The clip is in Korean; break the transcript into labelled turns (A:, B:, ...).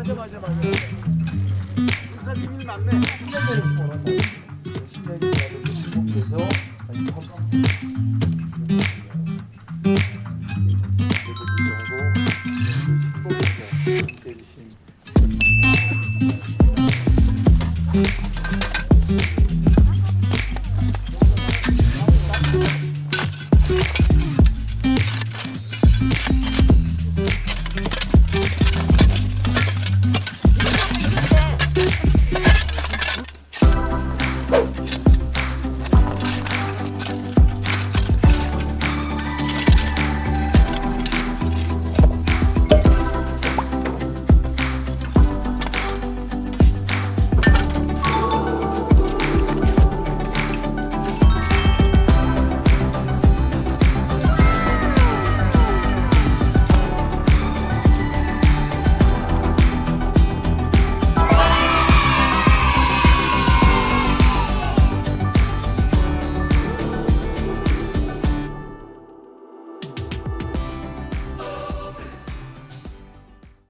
A: 맞아 맞아 맞아 군사님 일 맞네 1년 전에 벌었다 10년이 지나서 주목서 Thank you.